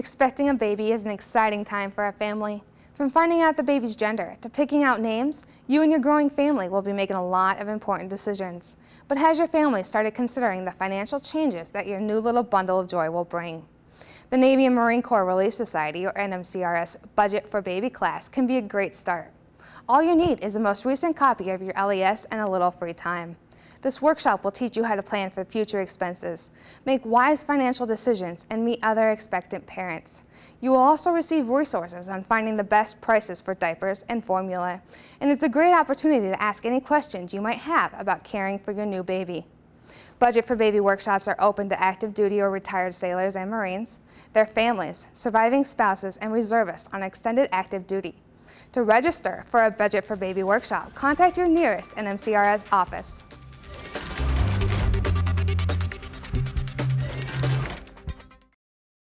Expecting a baby is an exciting time for a family. From finding out the baby's gender to picking out names, you and your growing family will be making a lot of important decisions. But has your family started considering the financial changes that your new little bundle of joy will bring? The Navy and Marine Corps Relief Society, or NMCRS, Budget for Baby class can be a great start. All you need is the most recent copy of your LES and a little free time. This workshop will teach you how to plan for future expenses, make wise financial decisions, and meet other expectant parents. You will also receive resources on finding the best prices for diapers and formula, and it's a great opportunity to ask any questions you might have about caring for your new baby. Budget for Baby workshops are open to active duty or retired sailors and Marines, their families, surviving spouses, and reservists on extended active duty. To register for a Budget for Baby workshop, contact your nearest NMCRS office.